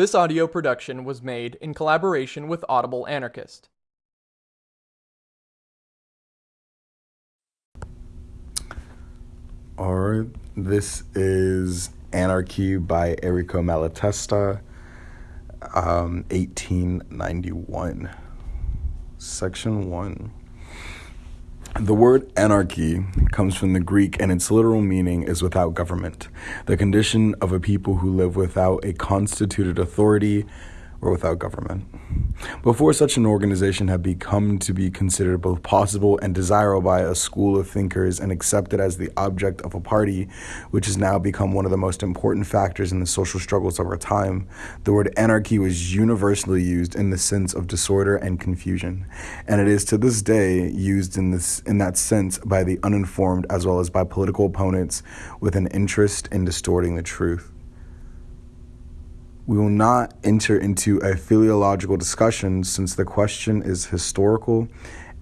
This audio production was made in collaboration with Audible Anarchist. All right, this is Anarchy by Enrico Malatesta, um, 1891. Section 1. The word anarchy comes from the Greek and its literal meaning is without government, the condition of a people who live without a constituted authority or without government. Before such an organization had become to be considered both possible and desirable by a school of thinkers and accepted as the object of a party, which has now become one of the most important factors in the social struggles of our time, the word anarchy was universally used in the sense of disorder and confusion, and it is to this day used in this in that sense by the uninformed as well as by political opponents with an interest in distorting the truth. We will not enter into a philological discussion since the question is historical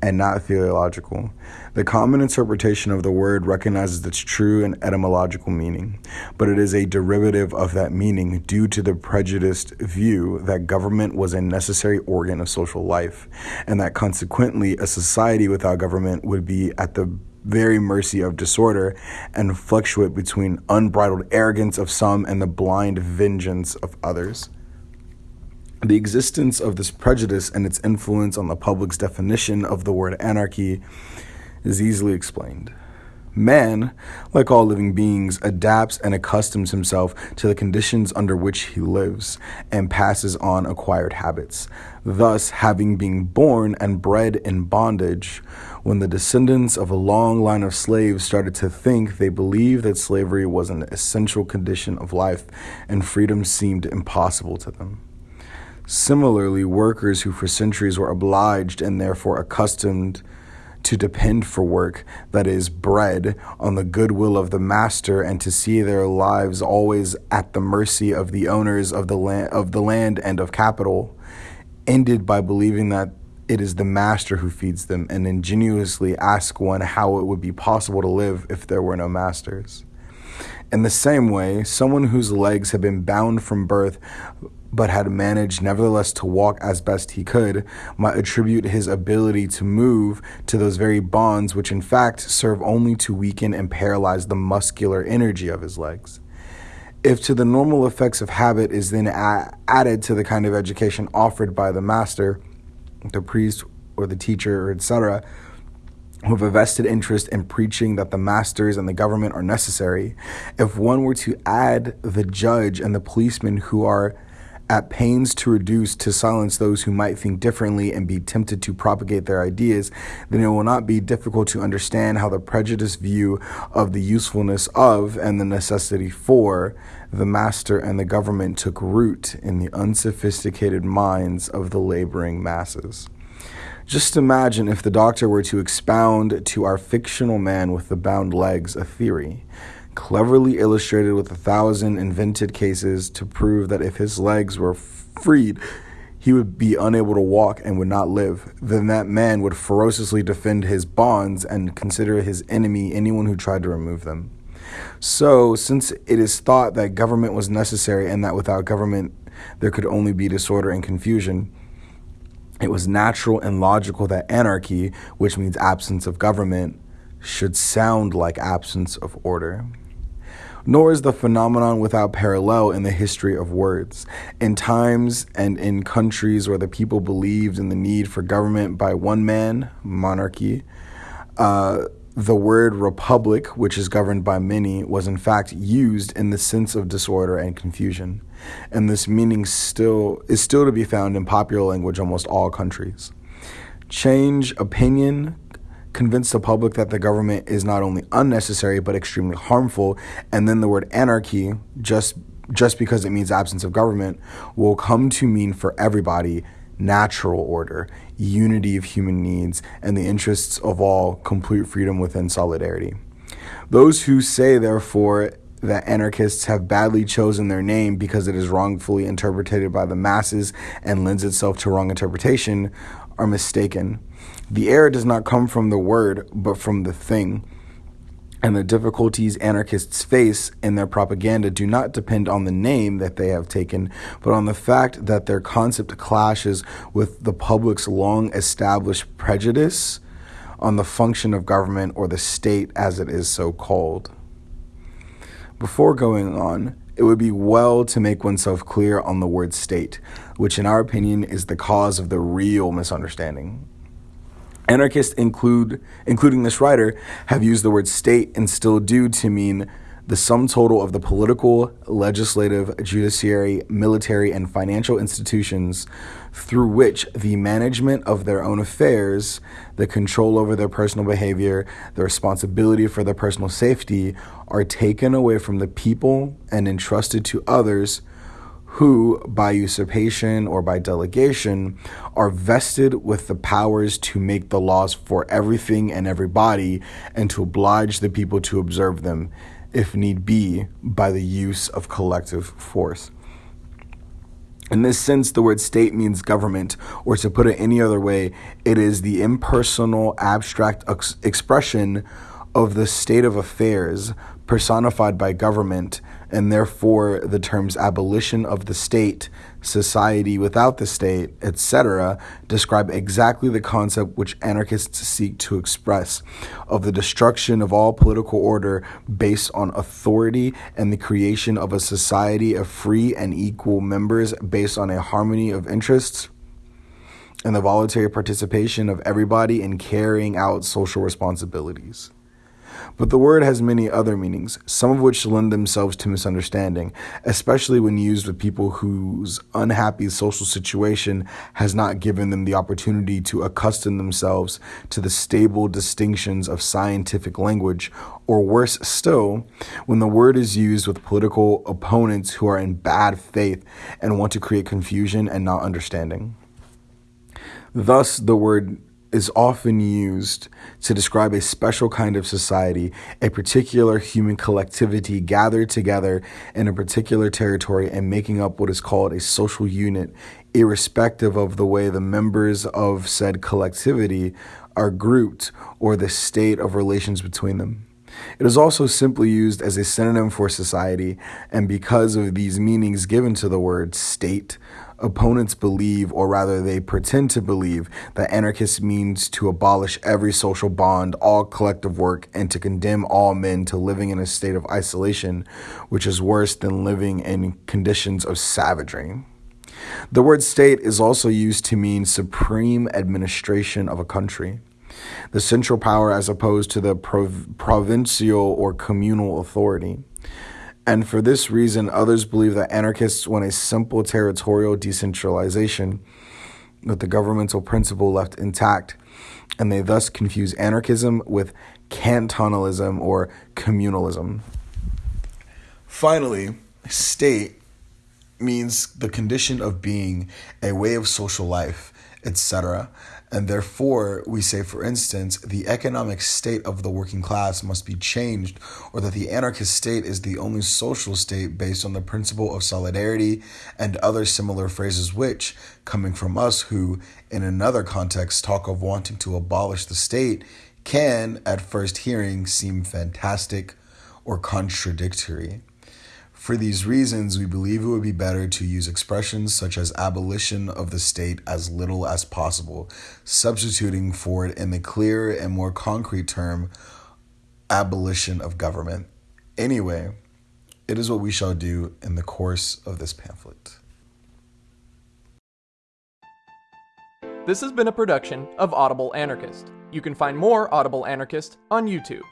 and not theological. The common interpretation of the word recognizes its true and etymological meaning, but it is a derivative of that meaning due to the prejudiced view that government was a necessary organ of social life, and that consequently a society without government would be at the very mercy of disorder and fluctuate between unbridled arrogance of some and the blind vengeance of others. The existence of this prejudice and its influence on the public's definition of the word anarchy is easily explained. Man, like all living beings, adapts and accustoms himself to the conditions under which he lives and passes on acquired habits. Thus, having been born and bred in bondage, when the descendants of a long line of slaves started to think, they believed that slavery was an essential condition of life and freedom seemed impossible to them. Similarly, workers who for centuries were obliged and therefore accustomed to depend for work that is bread on the goodwill of the master and to see their lives always at the mercy of the owners of the land of the land and of capital ended by believing that it is the master who feeds them and ingenuously ask one how it would be possible to live if there were no masters. In the same way, someone whose legs had been bound from birth but had managed nevertheless to walk as best he could, might attribute his ability to move to those very bonds which in fact serve only to weaken and paralyze the muscular energy of his legs. If to the normal effects of habit is then a- added to the kind of education offered by the master, the priest or the teacher, etc., who have a vested interest in preaching that the masters and the government are necessary, if one were to add the judge and the policeman who are at pains to reduce to silence those who might think differently and be tempted to propagate their ideas, then it will not be difficult to understand how the prejudiced view of the usefulness of and the necessity for the master and the government took root in the unsophisticated minds of the laboring masses. Just imagine if the doctor were to expound to our fictional man with the bound legs a theory cleverly illustrated with a thousand invented cases to prove that if his legs were freed, he would be unable to walk and would not live. Then that man would ferociously defend his bonds and consider his enemy anyone who tried to remove them. So, since it is thought that government was necessary and that without government there could only be disorder and confusion, it was natural and logical that anarchy, which means absence of government, should sound like absence of order nor is the phenomenon without parallel in the history of words. In times and in countries where the people believed in the need for government by one man, monarchy, uh, the word republic, which is governed by many, was in fact used in the sense of disorder and confusion. And this meaning still is still to be found in popular language almost all countries. Change opinion, convince the public that the government is not only unnecessary but extremely harmful, and then the word anarchy, just just because it means absence of government, will come to mean for everybody natural order, unity of human needs, and the interests of all complete freedom within solidarity. Those who say, therefore, that anarchists have badly chosen their name because it is wrongfully interpreted by the masses and lends itself to wrong interpretation are mistaken. The error does not come from the word, but from the thing. And the difficulties anarchists face in their propaganda do not depend on the name that they have taken, but on the fact that their concept clashes with the public's long established prejudice on the function of government or the state as it is so called. Before going on, it would be well to make oneself clear on the word state, which, in our opinion, is the cause of the real misunderstanding. Anarchists include, including this writer, have used the word state and still do to mean the sum total of the political, legislative, judiciary, military, and financial institutions through which the management of their own affairs, the control over their personal behavior, the responsibility for their personal safety are taken away from the people and entrusted to others who, by usurpation or by delegation, are vested with the powers to make the laws for everything and everybody and to oblige the people to observe them, if need be, by the use of collective force. In this sense, the word state means government, or to put it any other way, it is the impersonal, abstract ex- expression of the state of affairs personified by government and therefore the terms abolition of the state, society without the state, etc., describe exactly the concept which anarchists seek to express of the destruction of all political order based on authority and the creation of a society of free and equal members based on a harmony of interests and the voluntary participation of everybody in carrying out social responsibilities. But the word has many other meanings, some of which lend themselves to misunderstanding, especially when used with people whose unhappy social situation has not given them the opportunity to accustom themselves to the stable distinctions of scientific language, or worse still, when the word is used with political opponents who are in bad faith and want to create confusion and not understanding. Thus, the word is often used to describe a special kind of society, a particular human collectivity gathered together in a particular territory and making up what is called a social unit, irrespective of the way the members of said collectivity are grouped or the state of relations between them. It is also simply used as a synonym for society, and because of these meanings given to the word state, opponents believe, or rather they pretend to believe, that anarchist means to abolish every social bond, all collective work, and to condemn all men to living in a state of isolation, which is worse than living in conditions of savagery. The word state is also used to mean supreme administration of a country the central power as opposed to the prov- provincial or communal authority. And for this reason, others believe that anarchists want a simple territorial decentralization with the governmental principle left intact, and they thus confuse anarchism with cantonalism or communalism. Finally, state means the condition of being, a way of social life, etc. And therefore, we say, for instance, the economic state of the working class must be changed, or that the anarchist state is the only social state based on the principle of solidarity and other similar phrases, which, coming from us who, in another context, talk of wanting to abolish the state, can, at first hearing, seem fantastic or contradictory. For these reasons, we believe it would be better to use expressions such as abolition of the state as little as possible, substituting for it in the clearer and more concrete term, abolition of government. Anyway, it is what we shall do in the course of this pamphlet. This has been a production of Audible Anarchist. You can find more Audible Anarchist on YouTube.